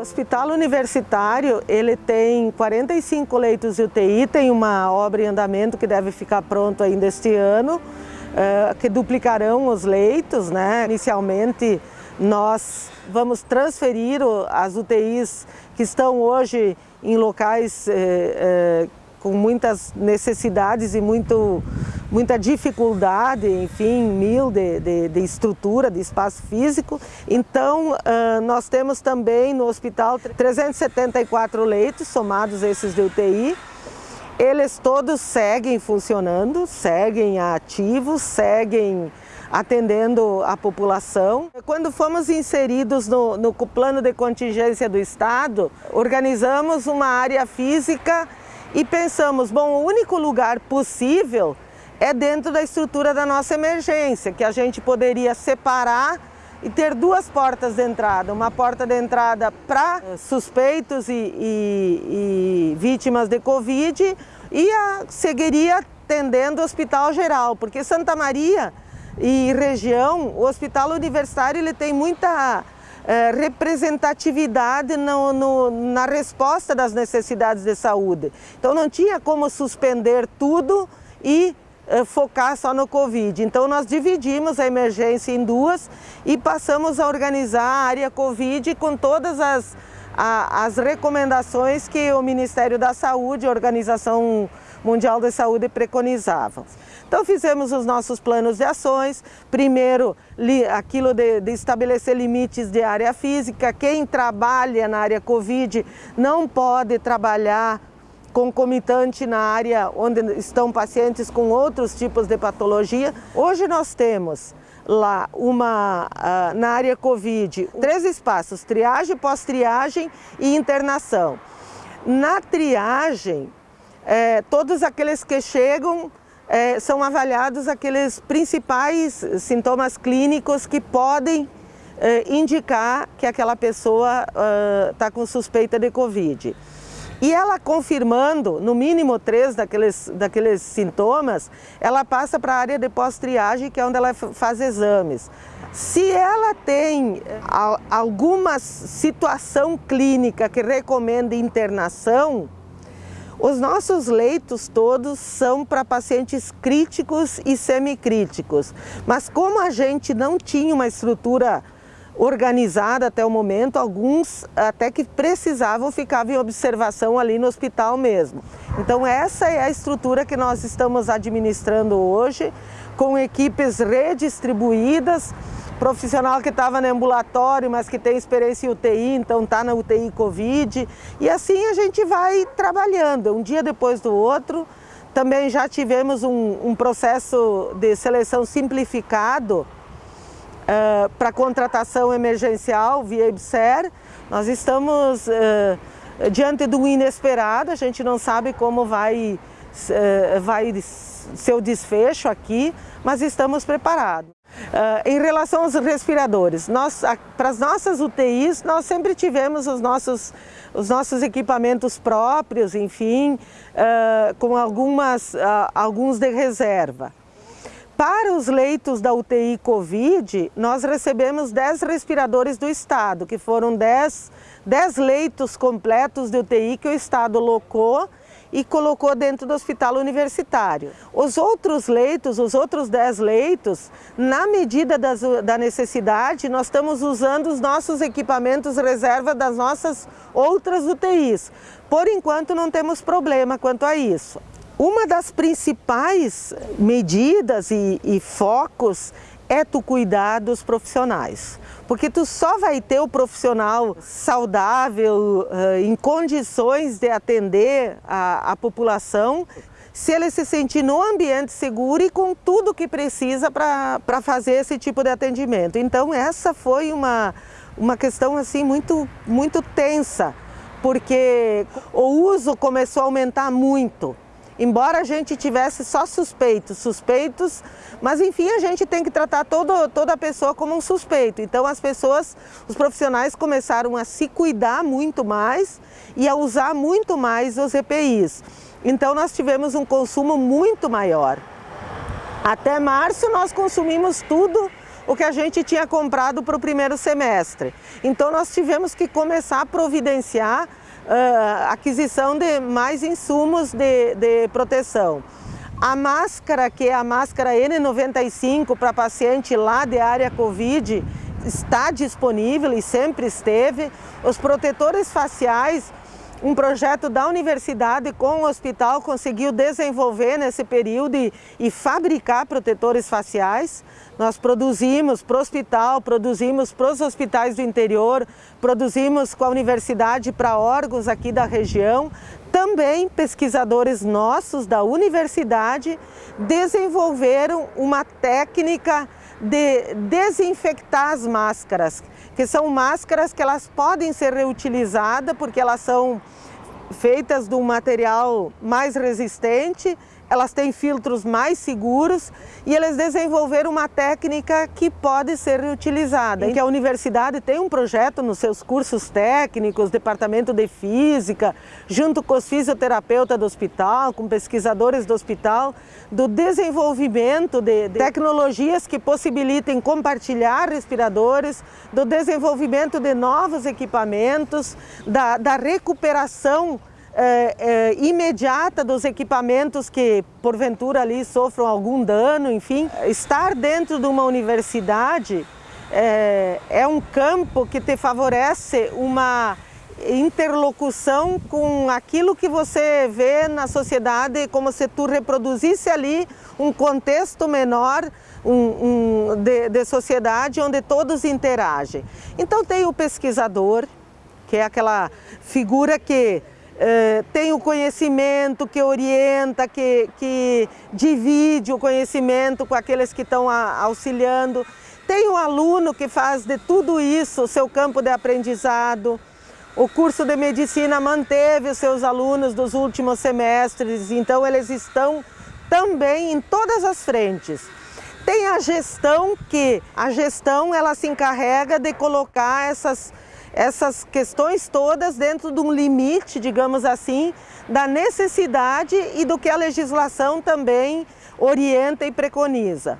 Hospital Universitário, ele tem 45 leitos de UTI, tem uma obra em andamento que deve ficar pronto ainda este ano, eh, que duplicarão os leitos, né? Inicialmente, nós vamos transferir as UTIs que estão hoje em locais eh, eh, com muitas necessidades e muito, muita dificuldade, enfim, mil de, de, de estrutura, de espaço físico. Então, uh, nós temos também no hospital 374 leitos, somados esses de UTI. Eles todos seguem funcionando, seguem ativos, seguem atendendo a população. Quando fomos inseridos no, no plano de contingência do Estado, organizamos uma área física e pensamos, bom, o único lugar possível é dentro da estrutura da nossa emergência, que a gente poderia separar e ter duas portas de entrada, uma porta de entrada para suspeitos e, e, e, vítimas de Covid e a seguiria atendendo o hospital geral, porque Santa Maria e região, o hospital universitário ele tem muita é, representatividade no, no, na resposta das necessidades de saúde. Então não tinha como suspender tudo e focar só no Covid. Então nós dividimos a emergência em duas e passamos a organizar a área Covid com todas as, a, as recomendações que o Ministério da Saúde, a Organização Mundial da Saúde preconizavam. Então fizemos os nossos planos de ações, primeiro aquilo de, de, estabelecer limites de área física, quem trabalha na área Covid não pode trabalhar concomitante na área onde estão pacientes com outros tipos de patologia. Hoje nós temos lá uma, uh, na área Covid, três espaços, triagem, pós-triagem e internação. Na triagem, é, todos aqueles que chegam é, são avaliados aqueles principais sintomas clínicos que podem é, indicar que aquela pessoa está uh, com suspeita de Covid. E ela confirmando, no mínimo três daqueles, daqueles sintomas, ela passa para a área de pós-triagem, que é onde ela faz exames. Se ela tem alguma situação clínica que recomenda internação, os nossos leitos todos são para pacientes críticos e semicríticos, mas como a gente não tinha uma estrutura organizada até o momento, alguns até que precisavam ficar em observação ali no hospital mesmo. Então essa é a estrutura que nós estamos administrando hoje, com equipes redistribuídas, profissional que estava no ambulatório, mas que tem experiência em UTI, então está na UTI Covid. E assim a gente vai trabalhando, um dia depois do outro. Também já tivemos um, um processo de seleção simplificado uh, para contratação emergencial via IBSER. Nós estamos uh, diante do inesperado, a gente não sabe como vai, uh, vai ser o desfecho aqui, mas estamos preparados. Uh, em relação aos respiradores, nós, para as nossas UTIs, nós sempre tivemos os nossos, os nossos equipamentos próprios, enfim, uh, com algumas, uh, alguns de reserva. Para os leitos da UTI Covid, nós recebemos 10 respiradores do Estado, que foram 10, 10 leitos completos de UTI que o Estado locou e colocou dentro do hospital universitário. Os outros leitos, os outros 10 leitos, na medida das, da necessidade, nós estamos usando os nossos equipamentos reserva das nossas outras UTIs. Por enquanto não temos problema quanto a isso. Uma das principais medidas e, e focos é tu cuidar dos profissionais. Porque tu só vai ter o profissional saudável, eh, em condições de atender a, a população, se ele se sentir no ambiente seguro e com tudo que precisa para fazer esse tipo de atendimento. Então essa foi uma, uma questão assim muito, muito tensa, porque o uso começou a aumentar muito. Embora a gente tivesse só suspeitos, suspeitos, mas enfim a gente tem que tratar todo, toda a pessoa como um suspeito. Então as pessoas, os profissionais começaram a se cuidar muito mais e a usar muito mais os EPIs. Então nós tivemos um consumo muito maior. Até março nós consumimos tudo o que a gente tinha comprado para o primeiro semestre. Então nós tivemos que começar a providenciar uh, aquisição de mais insumos de, de proteção. A máscara, que é a máscara N95 para paciente lá de área Covid, está disponível e sempre esteve. Os protetores faciais um projeto da universidade com o hospital conseguiu desenvolver nesse período e, e fabricar protetores faciais. Nós produzimos para o hospital, produzimos para os hospitais do interior, produzimos com a universidade para órgãos aqui da região. Também pesquisadores nossos da universidade desenvolveram uma técnica de desinfectar as máscaras, que são máscaras que elas podem ser reutilizadas porque elas são feitas de um material mais resistente elas têm filtros mais seguros e eles desenvolveram uma técnica que pode ser reutilizada. Que a universidade tem um projeto nos seus cursos técnicos, departamento de física, junto com os fisioterapeutas do hospital, com pesquisadores do hospital, do desenvolvimento de, de tecnologias que possibilitem compartilhar respiradores, do desenvolvimento de novos equipamentos, da, da recuperação é, é, imediata dos equipamentos que porventura ali sofram algum dano, enfim. Estar dentro de uma universidade é, é um campo que te favorece uma interlocução com aquilo que você vê na sociedade, como se tu reproduzisse ali um contexto menor um, um, de, de sociedade onde todos interagem. Então tem o pesquisador, que é aquela figura que eh, tem o conhecimento que orienta, que, que divide o conhecimento com aqueles que estão auxiliando. Tem o aluno que faz de tudo isso o seu campo de aprendizado. O curso de medicina manteve os seus alunos dos últimos semestres, então eles estão também em todas as frentes. Tem a gestão que a gestão ela se encarrega de colocar essas essas questões todas dentro de um limite, digamos assim, da necessidade e do que a legislação também orienta e preconiza.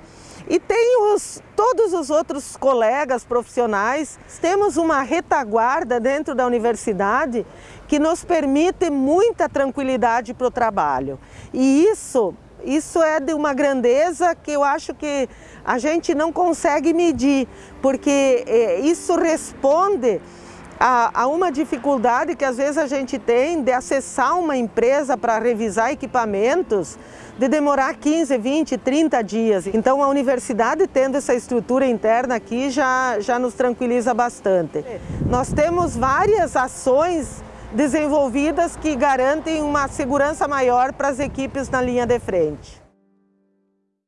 E tem os, todos os outros colegas profissionais, temos uma retaguarda dentro da universidade que nos permite muita tranquilidade para o trabalho. E isso isso é de uma grandeza que eu acho que a gente não consegue medir, porque eh, isso responde a, uma dificuldade que às vezes a gente tem de acessar uma empresa para revisar equipamentos, de demorar 15, 20, 30 dias. Então a universidade tendo essa estrutura interna aqui já, já nos tranquiliza bastante. Nós temos várias ações desenvolvidas que garantem uma segurança maior para as equipes na linha de frente.